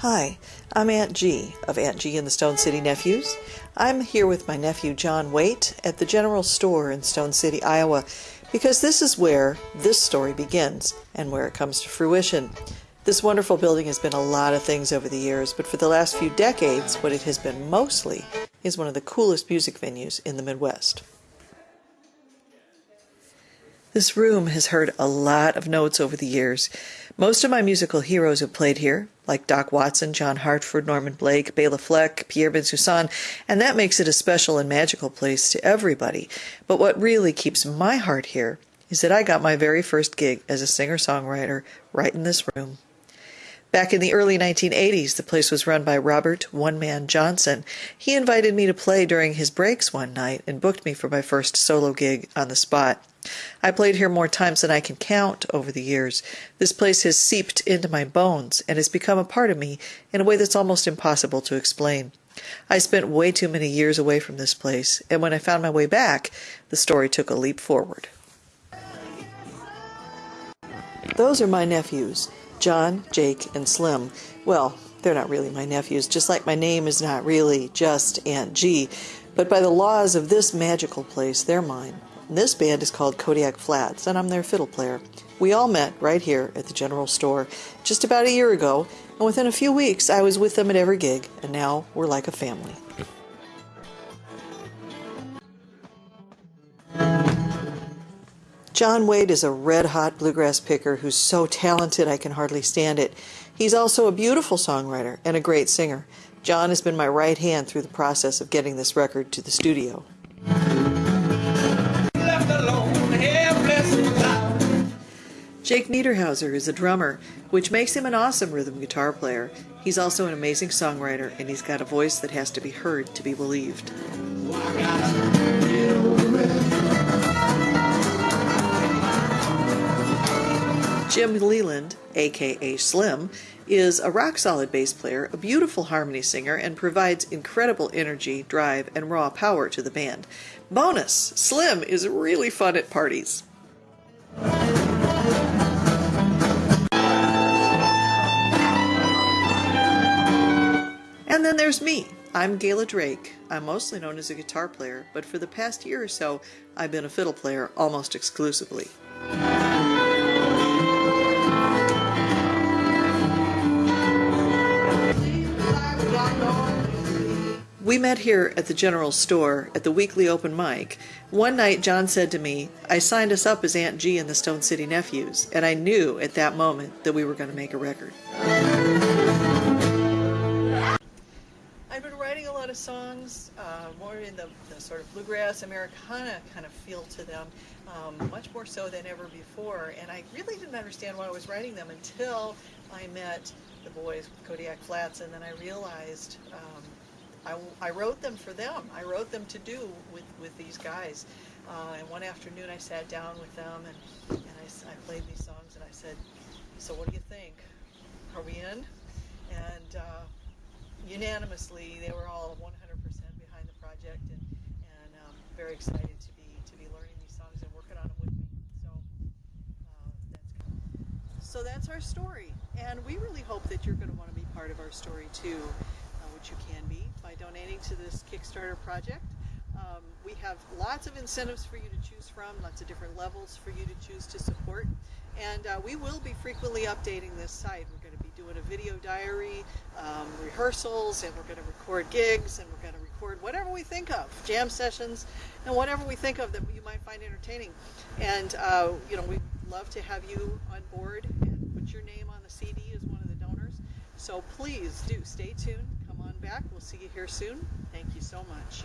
Hi, I'm Aunt G of Aunt G and the Stone City Nephews. I'm here with my nephew John Waite at the General Store in Stone City, Iowa, because this is where this story begins and where it comes to fruition. This wonderful building has been a lot of things over the years, but for the last few decades, what it has been mostly is one of the coolest music venues in the Midwest. This room has heard a lot of notes over the years. Most of my musical heroes have played here, like Doc Watson, John Hartford, Norman Blake, Bela Fleck, Pierre Bensusan, and that makes it a special and magical place to everybody. But what really keeps my heart here is that I got my very first gig as a singer songwriter right in this room. Back in the early 1980s, the place was run by Robert One Man Johnson. He invited me to play during his breaks one night and booked me for my first solo gig on the spot. I played here more times than I can count over the years. This place has seeped into my bones and has become a part of me in a way that's almost impossible to explain. I spent way too many years away from this place, and when I found my way back, the story took a leap forward. Those are my nephews, John, Jake, and Slim. Well, they're not really my nephews, just like my name is not really just Aunt G, but by the laws of this magical place, they're mine. This band is called Kodiak Flats, and I'm their fiddle player. We all met right here at the general store just about a year ago, and within a few weeks I was with them at every gig, and now we're like a family. John Wade is a red hot bluegrass picker who's so talented I can hardly stand it. He's also a beautiful songwriter and a great singer. John has been my right hand through the process of getting this record to the studio. Jake Niederhauser is a drummer, which makes him an awesome rhythm guitar player. He's also an amazing songwriter, and he's got a voice that has to be heard to be believed. Jim Leland, aka Slim, is a rock solid bass player, a beautiful harmony singer, and provides incredible energy, drive, and raw power to the band. Bonus Slim is really fun at parties. And then there's me. I'm Gayla Drake. I'm mostly known as a guitar player, but for the past year or so, I've been a fiddle player almost exclusively. We met here at the general store at the weekly open mic. One night, John said to me, I signed us up as Aunt G and the Stone City Nephews, and I knew at that moment that we were going to make a record. I've been writing a lot of songs, uh, more in the, the, sort of bluegrass Americana kind of feel to them, um, much more so than ever before. And I really didn't understand why I was writing them until I met the boys with Kodiak Flats, and then I realized um, I, I, wrote them for them. I wrote them to do with, with these guys. Uh, and one afternoon I sat down with them and, and I, I played these songs and I said, so what do you think? Are we in? And uh, unanimously, they were all 100% behind the project and, and um, very excited to be to be learning these songs and working on them with me. So uh, that's so that's our story, and we really hope that you're going to want to be part of our story too, uh, which you can be by donating to this Kickstarter project. Um, we have lots of incentives for you to choose from, lots of different levels for you to choose to support. And uh, we will be frequently updating this site. We're going to be doing a video diary, um, rehearsals, and we're going to record gigs, and we're going to record whatever we think of, jam sessions, and whatever we think of that you might find entertaining. And, uh, you know, we'd love to have you on board and put your name on the CD as one of the donors. So please do stay tuned. Back. We'll see you here soon. Thank you so much.